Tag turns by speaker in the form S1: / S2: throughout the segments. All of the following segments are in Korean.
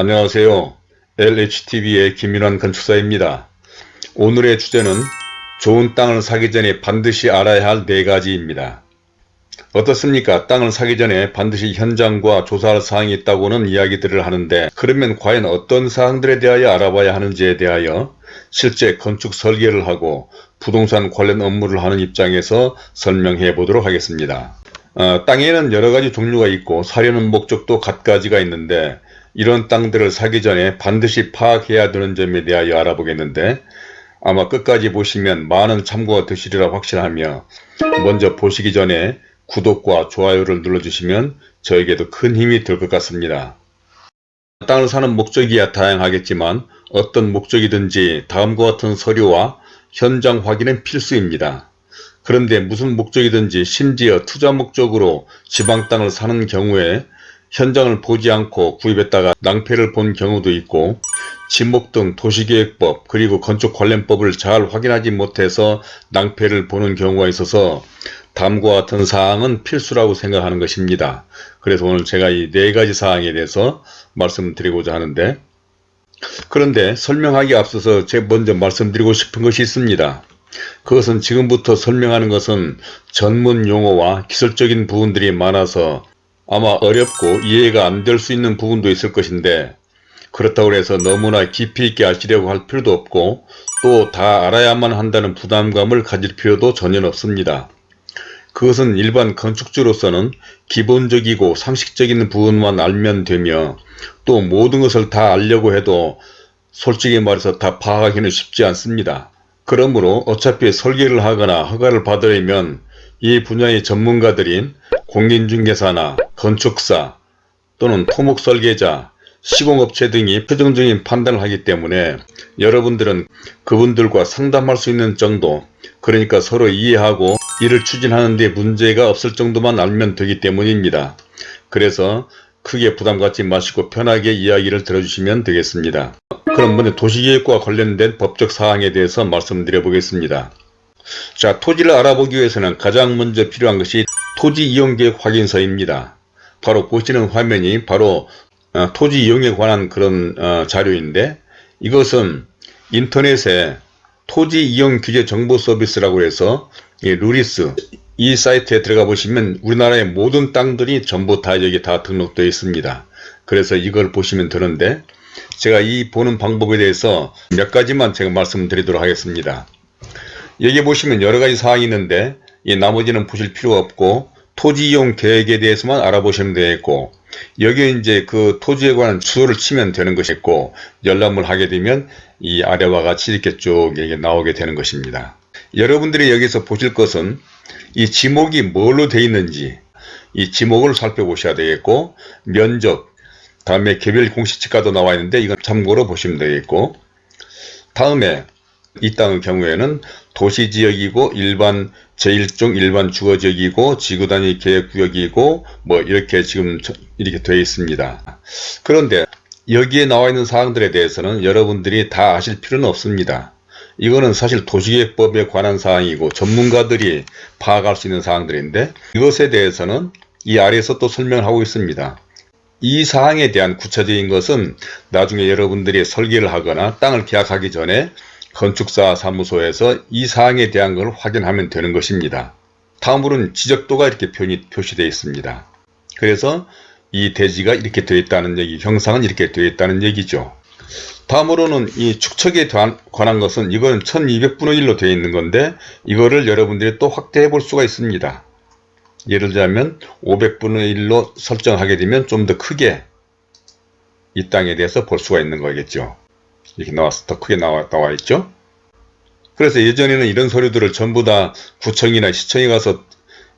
S1: 안녕하세요. LHTV의 김윤환 건축사입니다. 오늘의 주제는 좋은 땅을 사기 전에 반드시 알아야 할 네 가지입니다. 어떻습니까? 땅을 사기 전에 반드시 현장과 조사할 사항이 있다고는 이야기들을 하는데 그러면 과연 어떤 사항들에 대하여 알아봐야 하는지에 대하여 실제 건축 설계를 하고 부동산 관련 업무를 하는 입장에서 설명해 보도록 하겠습니다. 어, 땅에는 여러가지 종류가 있고 사려는 목적도 갖가지가 있는데 이런 땅들을 사기 전에 반드시 파악해야 되는 점에 대하여 알아보겠는데 아마 끝까지 보시면 많은 참고가 되시리라 확신하며 먼저 보시기 전에 구독과 좋아요를 눌러주시면 저에게도 큰 힘이 될 것 같습니다. 땅을 사는 목적이야 다양하겠지만 어떤 목적이든지 다음과 같은 서류와 현장 확인은 필수입니다. 그런데 무슨 목적이든지 심지어 투자 목적으로 지방 땅을 사는 경우에 현장을 보지 않고 구입했다가 낭패를 본 경우도 있고 지목 등 도시계획법 그리고 건축 관련법을 잘 확인하지 못해서 낭패를 보는 경우가 있어서 다음과 같은 사항은 필수라고 생각하는 것입니다. 그래서 오늘 제가 이 네 가지 사항에 대해서 말씀드리고자 하는데 그런데 설명하기 앞서서 제가 먼저 말씀드리고 싶은 것이 있습니다. 그것은 지금부터 설명하는 것은 전문 용어와 기술적인 부분들이 많아서 아마 어렵고 이해가 안 될 수 있는 부분도 있을 것인데 그렇다고 해서 너무나 깊이 있게 아시려고 할 필요도 없고 또 다 알아야만 한다는 부담감을 가질 필요도 전혀 없습니다. 그것은 일반 건축주로서는 기본적이고 상식적인 부분만 알면 되며 또 모든 것을 다 알려고 해도 솔직히 말해서 다 파악하기는 쉽지 않습니다. 그러므로 어차피 설계를 하거나 허가를 받으려면 이 분야의 전문가들인 공인중개사나 건축사 또는 토목설계자, 시공업체 등이 표정적인 판단을 하기 때문에 여러분들은 그분들과 상담할 수 있는 정도 그러니까 서로 이해하고 이를 추진하는 데 문제가 없을 정도만 알면 되기 때문입니다. 그래서 크게 부담 갖지 마시고 편하게 이야기를 들어주시면 되겠습니다. 그럼 먼저 도시계획과 관련된 법적 사항에 대해서 말씀드려 보겠습니다. 자 토지를 알아보기 위해서는 가장 먼저 필요한 것이 토지 이용계획 확인서입니다. 바로 보시는 화면이 바로 어, 토지 이용에 관한 그런 어, 자료인데 이것은 인터넷에 토지 이용 규제 정보 서비스라고 해서 이 루리스 이 사이트에 들어가 보시면 우리나라의 모든 땅들이 전부 다 여기 다 등록되어 있습니다. 그래서 이걸 보시면 되는데 제가 이 보는 방법에 대해서 몇 가지만 제가 말씀드리도록 하겠습니다. 여기 보시면 여러 가지 사항이 있는데 이 나머지는 보실 필요가 없고 토지 이용 계획에 대해서만 알아보시면 되겠고 여기에 이제 그 토지에 관한 주소를 치면 되는 것이고 열람을 하게 되면 이 아래와 같이 이렇게 쭉 이게 나오게 되는 것입니다. 여러분들이 여기서 보실 것은 이 지목이 뭘로 되어 있는지 이 지목을 살펴보셔야 되겠고 면적 다음에 개별 공시지가도 나와 있는데 이건 참고로 보시면 되겠고 다음에 이 땅의 경우에는 도시지역이고 일반 제1종 일반 주거지역이고 지구단위 계획구역이고 뭐 이렇게 지금 이렇게 되어 있습니다. 그런데 여기에 나와 있는 사항들에 대해서는 여러분들이 다 아실 필요는 없습니다. 이거는 사실 도시계획법에 관한 사항이고 전문가들이 파악할 수 있는 사항들인데 이것에 대해서는 이 아래에서 또 설명을 하고 있습니다. 이 사항에 대한 구체적인 것은 나중에 여러분들이 설계를 하거나 땅을 계약하기 전에 건축사 사무소에서 이 사항에 대한 걸 확인하면 되는 것입니다. 다음으로는 지적도가 이렇게 표시되어 있습니다. 그래서 이 대지가 이렇게 되어 있다는 얘기, 형상은 이렇게 되어 있다는 얘기죠. 다음으로는 이 축척에 관한 것은 이거는 1200분의 1로 되어 있는 건데 이거를 여러분들이 또 확대해 볼 수가 있습니다. 예를 들자면 500분의 1로 설정하게 되면 좀 더 크게 이 땅에 대해서 볼 수가 있는 거겠죠. 이렇게 나와서 더 크게 나와, 나와 있죠. 그래서 예전에는 이런 서류들을 전부 다 구청이나 시청에 가서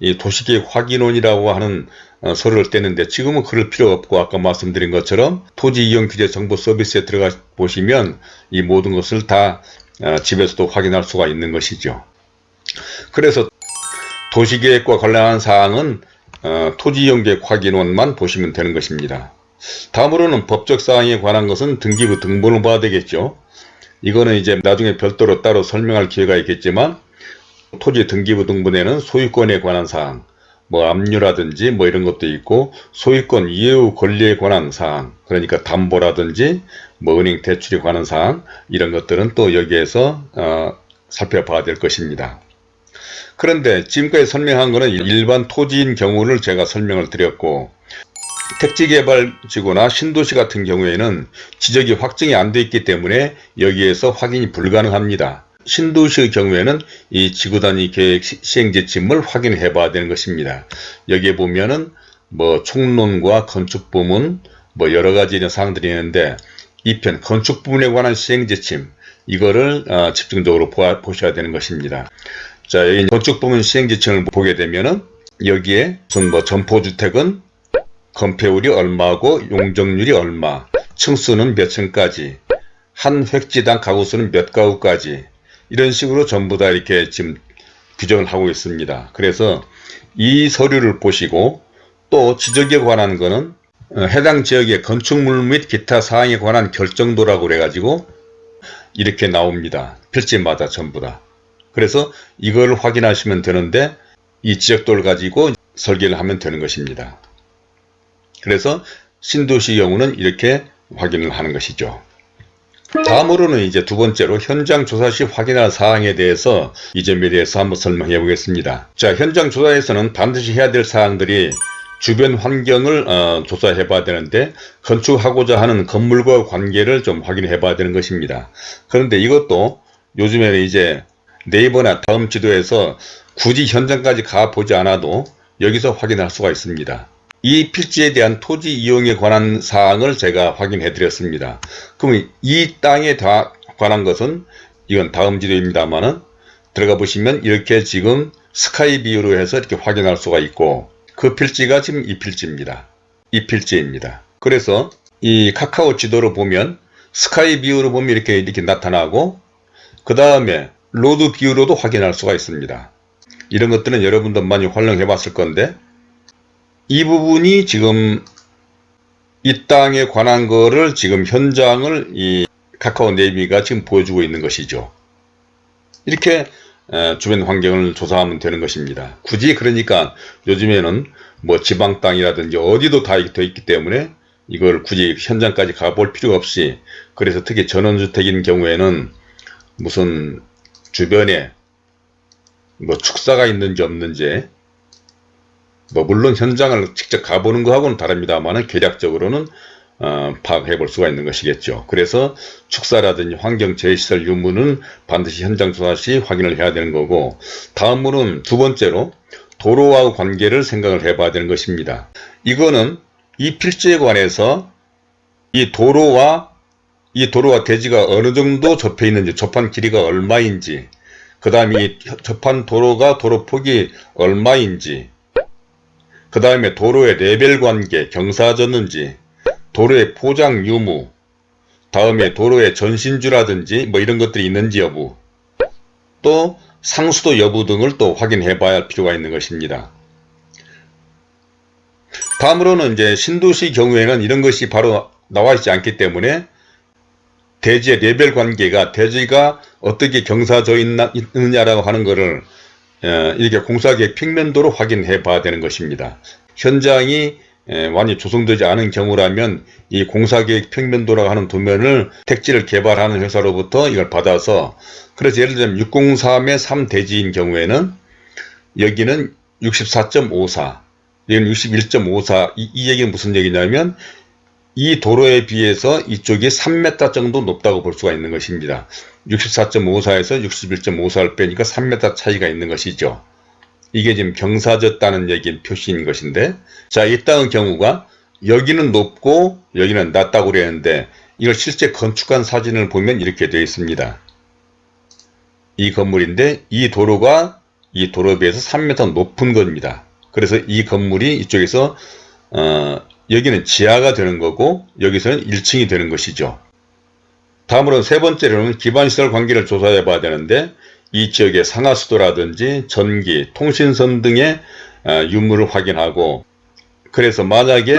S1: 이 도시계획 확인원이라고 하는 어, 서류를 떼는데 지금은 그럴 필요 없고 아까 말씀드린 것처럼 토지 이용 규제 정보 서비스에 들어가 보시면 이 모든 것을 다 어, 집에서도 확인할 수가 있는 것이죠. 그래서 도시계획과 관련한 사항은 어, 토지 이용 계획 확인원만 보시면 되는 것입니다. 다음으로는 법적 사항에 관한 것은 등기부 등본을 봐야 되겠죠. 이거는 이제 나중에 별도로 따로 설명할 기회가 있겠지만 토지 등기부 등본에는 소유권에 관한 사항, 뭐 압류라든지 뭐 이런 것도 있고 소유권 이해후 권리에 관한 사항 그러니까 담보라든지 뭐 은행 대출에 관한 사항 이런 것들은 또 여기에서 어, 살펴봐야 될 것입니다. 그런데 지금까지 설명한 것은 일반 토지인 경우를 제가 설명을 드렸고 택지개발지구나 신도시 같은 경우에는 지적이 확정이 안 돼 있기 때문에 여기에서 확인이 불가능합니다. 신도시의 경우에는 이 지구단위 계획 시행 지침을 확인해 봐야 되는 것입니다. 여기에 보면은 뭐 총론과 건축 부문 뭐 여러 가지 이런 사항들이 있는데 이 편 건축 부문에 관한 시행 지침 이거를 어, 집중적으로 보아, 보셔야 되는 것입니다. 자, 여기 건축 부문 시행 지침을 보게 되면은 여기에 무슨 뭐 점포주택은 건폐율이 얼마고 용적률이 얼마, 층수는 몇 층까지, 한 획지당 가구수는 몇 가구까지 이런 식으로 전부 다 이렇게 지금 규정을 하고 있습니다. 그래서 이 서류를 보시고 또 지적에 관한 거는 어, 해당 지역의 건축물 및 기타 사항에 관한 결정도라고 그래가지고 이렇게 나옵니다. 필지마다 전부 다. 그래서 이걸 확인하시면 되는데 이 지역도를 가지고 설계를 하면 되는 것입니다. 그래서 신도시 경우는 이렇게 확인을 하는 것이죠. 다음으로는 이제 두 번째로 현장 조사 시 확인할 사항에 대해서 이 점에 대해서 한번 설명해 보겠습니다. 자, 현장 조사에서는 반드시 해야 될 사항들이 주변 환경을 어, 조사해 봐야 되는데 건축하고자 하는 건물과 관계를 좀 확인해 봐야 되는 것입니다. 그런데 이것도 요즘에는 이제 네이버나 다음 지도에서 굳이 현장까지 가 보지 않아도 여기서 확인할 수가 있습니다. 이 필지에 대한 토지 이용에 관한 사항을 제가 확인해 드렸습니다. 그럼 이 땅에 다 관한 것은 이건 다음 지도입니다만은 들어가 보시면 이렇게 지금 sky view로 해서 이렇게 확인할 수가 있고 그 필지가 지금 이 필지입니다. 이 필지입니다. 그래서 이 카카오 지도로 보면 sky view로 보면 이렇게 이렇게 나타나고 그 다음에 road view로도 확인할 수가 있습니다. 이런 것들은 여러분도 많이 활용해 봤을 건데 이 부분이 지금 이 땅에 관한 거를 지금 현장을 이 카카오 네이비가 지금 보여주고 있는 것이죠. 이렇게 주변 환경을 조사하면 되는 것입니다. 굳이 그러니까 요즘에는 뭐 지방 땅이라든지 어디도 다 되어 있기 때문에 이걸 굳이 현장까지 가볼 필요가 없이 그래서 특히 전원주택인 경우에는 무슨 주변에 뭐 축사가 있는지 없는지 뭐 물론 현장을 직접 가보는 거하고는 다릅니다만 계략적으로는 어, 파악해 볼 수가 있는 것이겠죠. 그래서 축사라든지 환경 제시설 유무는 반드시 현장 조사 시 확인을 해야 되는 거고 다음으로는 두 번째로 도로와 관계를 생각을 해 봐야 되는 것입니다. 이거는 이 필지에 관해서 이 도로와 이 도로와 대지가 어느 정도 접해 있는지 접한 길이가 얼마인지 그 다음에 이 접한 도로가 도로 폭이 얼마인지 그 다음에 도로의 레벨 관계 경사졌는지 도로의 포장 유무 다음에 도로의 전신주라든지 뭐 이런 것들이 있는지 여부 또 상수도 여부 등을 또 확인해 봐야 할 필요가 있는 것입니다. 다음으로는 이제 신도시 경우에는 이런 것이 바로 나와 있지 않기 때문에 대지의 레벨 관계가 대지가 어떻게 경사져 있느냐라고 하는 것을 어, 이렇게 공사계획 평면도로 확인해 봐야 되는 것입니다. 현장이 완전히 조성되지 않은 경우라면 이 공사계획 평면도라고 하는 도면을 택지를 개발하는 회사로부터 이걸 받아서 그래서 예를 들면 603의 3대지인 경우에는 여기는 64.54 여기는 61.54 이, 이 얘기는 무슨 얘기냐면 이 도로에 비해서 이쪽이 3m 정도 높다고 볼 수가 있는 것입니다. 64.54에서 61.54를 빼니까 3m 차이가 있는 것이죠. 이게 지금 경사졌다는 얘기 표시인 것인데 자 이 땅의 경우가 여기는 높고 여기는 낮다고 그랬는데 이걸 실제 건축한 사진을 보면 이렇게 되어 있습니다. 이 건물인데 이 도로가 이 도로에 비해서 3m 높은 겁니다. 그래서 이 건물이 이쪽에서 어, 여기는 지하가 되는 거고 여기서는 1층이 되는 것이죠. 다음으로는 세 번째로는 기반시설 관계를 조사해 봐야 되는데 이 지역의 상하수도라든지 전기, 통신선 등의 어, 유무를 확인하고 그래서 만약에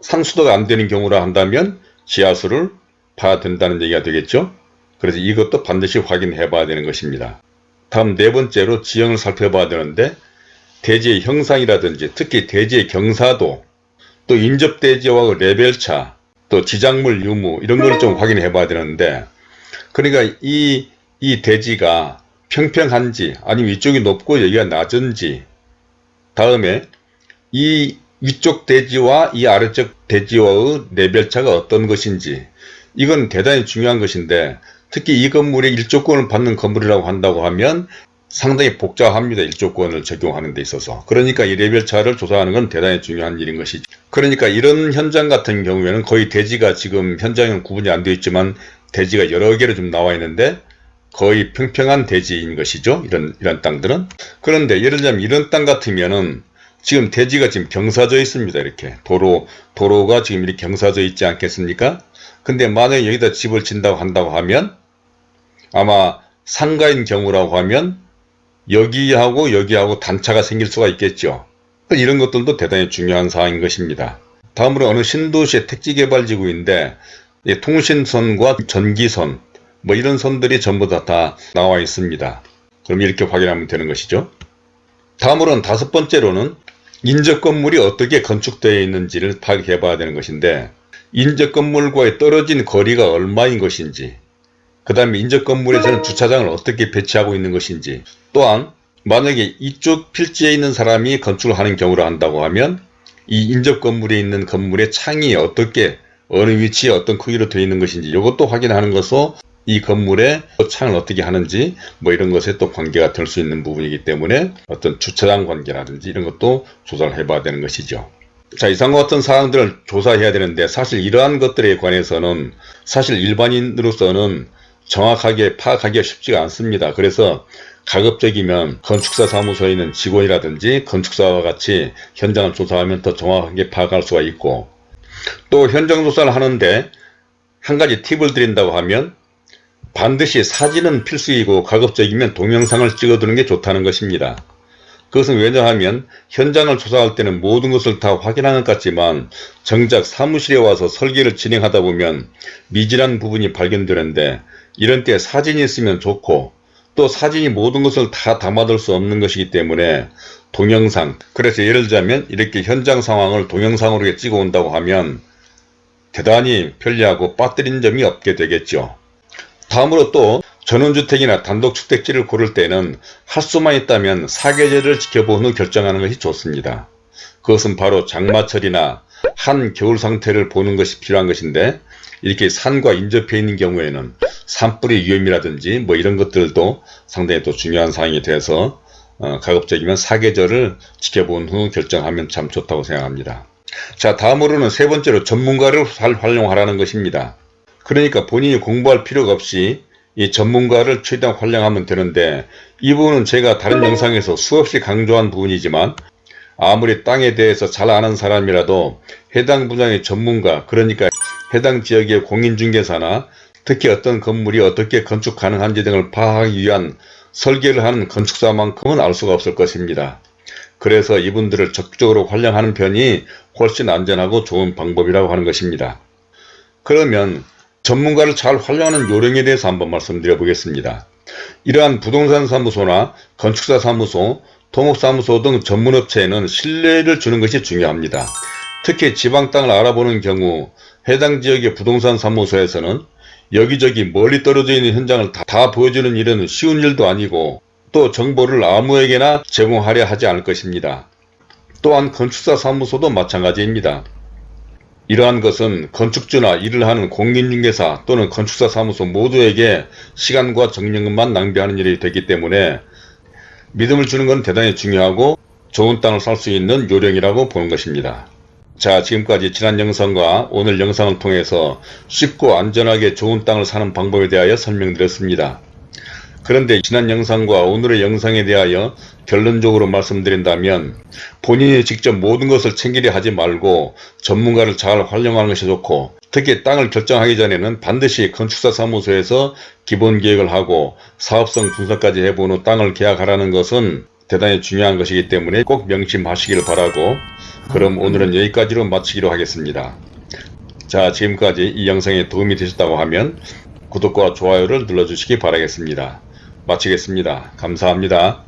S1: 상수도가 안 되는 경우라 한다면 지하수를 봐야 된다는 얘기가 되겠죠. 그래서 이것도 반드시 확인해 봐야 되는 것입니다. 다음 네 번째로 지형을 살펴봐야 되는데 대지의 형상이라든지 특히 대지의 경사도 또 인접대지와 그 레벨 차 또 지작물 유무 이런 걸 좀 확인해 봐야 되는데 그러니까 이, 이 대지가 평평한지 아니면 위쪽이 높고 여기가 낮은지 다음에 이 위쪽 대지와 이 아래쪽 대지와의 레벨 차가 어떤 것인지 이건 대단히 중요한 것인데 특히 이 건물의 일조권을 받는 건물이라고 한다고 하면 상당히 복잡합니다. 일조권을 적용하는 데 있어서. 그러니까 이 레벨 차를 조사하는 건 대단히 중요한 일인 것이죠. 그러니까 이런 현장 같은 경우에는 거의 대지가 지금 현장은 구분이 안 되어 있지만 대지가 여러 개로 좀 나와 있는데 거의 평평한 대지인 것이죠. 이런, 이런 땅들은. 그런데 예를 들자면 이런 땅 같으면은 지금 대지가 지금 경사져 있습니다. 이렇게. 도로, 도로가 지금 이렇게 경사져 있지 않겠습니까? 근데 만약에 여기다 집을 짓는다고 한다고 하면 아마 상가인 경우라고 하면 여기하고 여기하고 단차가 생길 수가 있겠죠. 이런 것들도 대단히 중요한 사항인 것입니다. 다음으로 어느 신도시의 택지개발지구인데 통신선과 전기선 뭐 이런 선들이 전부 다, 다 나와 있습니다. 그럼 이렇게 확인하면 되는 것이죠. 다음으로는 다섯 번째로는 인접 건물이 어떻게 건축되어 있는지를 파악해 봐야 되는 것인데 인접 건물과의 떨어진 거리가 얼마인 것인지 그 다음에 인접 건물에서는 주차장을 어떻게 배치하고 있는 것인지 또한 만약에 이쪽 필지에 있는 사람이 건축을 하는 경우로 한다고 하면 이 인접 건물에 있는 건물의 창이 어떻게 어느 위치에 어떤 크기로 되어 있는 것인지 이것도 확인하는 것으로 이 건물의 창을 어떻게 하는지 뭐 이런 것에 또 관계가 될 수 있는 부분이기 때문에 어떤 주차장 관계라든지 이런 것도 조사를 해봐야 되는 것이죠. 자 이상과 같은 사항들을 조사해야 되는데 사실 이러한 것들에 관해서는 사실 일반인으로서는 정확하게 파악하기가 쉽지가 않습니다. 그래서 가급적이면 건축사 사무소에 있는 직원이라든지 건축사와 같이 현장을 조사하면 더 정확하게 파악할 수가 있고 또 현장 조사를 하는데 한 가지 팁을 드린다고 하면 반드시 사진은 필수이고 가급적이면 동영상을 찍어두는 게 좋다는 것입니다. 그것은 왜냐하면 현장을 조사할 때는 모든 것을 다 확인하는 것 같지만 정작 사무실에 와서 설계를 진행하다 보면 미진한 부분이 발견되는데 이런 때 사진이 있으면 좋고 또 사진이 모든 것을 다 담아둘 수 없는 것이기 때문에 동영상 그래서 예를 들자면 이렇게 현장 상황을 동영상으로 찍어 온다고 하면 대단히 편리하고 빠뜨린 점이 없게 되겠죠. 다음으로 또 전원주택이나 단독주택지를 고를 때는 할 수만 있다면 사계절을 지켜본 후 결정하는 것이 좋습니다. 그것은 바로 장마철이나 한 겨울 상태를 보는 것이 필요한 것인데 이렇게 산과 인접해 있는 경우에는 산불의 위험이라든지 뭐 이런 것들도 상당히 또 중요한 사항이 돼서 어, 가급적이면 사계절을 지켜본 후 결정하면 참 좋다고 생각합니다. 자 다음으로는 세 번째로 전문가를 잘 활용하라는 것입니다. 그러니까 본인이 공부할 필요가 없이 이 전문가를 최대한 활용하면 되는데 이 부분은 제가 다른 영상에서 수없이 강조한 부분이지만 아무리 땅에 대해서 잘 아는 사람이라도 해당 분야의 전문가 그러니까 해당 지역의 공인중개사나 특히 어떤 건물이 어떻게 건축 가능한지 등을 파악하기 위한 설계를 하는 건축사만큼은 알 수가 없을 것입니다. 그래서 이분들을 적극적으로 활용하는 편이 훨씬 안전하고 좋은 방법이라고 하는 것입니다. 그러면 전문가를 잘 활용하는 요령에 대해서 한번 말씀드려 보겠습니다. 이러한 부동산 사무소나 건축사 사무소, 토목사무소 등 전문업체에는 신뢰를 주는 것이 중요합니다. 특히 지방 땅을 알아보는 경우 해당 지역의 부동산 사무소에서는 여기저기 멀리 떨어져 있는 현장을 다, 다 보여주는 일은 쉬운 일도 아니고 또 정보를 아무에게나 제공하려 하지 않을 것입니다. 또한 건축사 사무소도 마찬가지입니다. 이러한 것은 건축주나 일을 하는 공인중개사 또는 건축사 사무소 모두에게 시간과 정력만 낭비하는 일이 되기 때문에 믿음을 주는 건 대단히 중요하고 좋은 땅을 살 수 있는 요령이라고 보는 것입니다. 자 지금까지 지난 영상과 오늘 영상을 통해서 쉽고 안전하게 좋은 땅을 사는 방법에 대하여 설명드렸습니다. 그런데 지난 영상과 오늘의 영상에 대하여 결론적으로 말씀드린다면 본인이 직접 모든 것을 챙기려 하지 말고 전문가를 잘 활용하는 것이 좋고 특히 땅을 결정하기 전에는 반드시 건축사 사무소에서 기본 계획을 하고 사업성 분석까지 해본 후 땅을 계약하라는 것은 대단히 중요한 것이기 때문에 꼭 명심하시길 바라고 그럼 오늘은 여기까지로 마치기로 하겠습니다. 자 지금까지 이 영상에 도움이 되셨다고 하면 구독과 좋아요를 눌러주시기 바라겠습니다. 마치겠습니다. 감사합니다.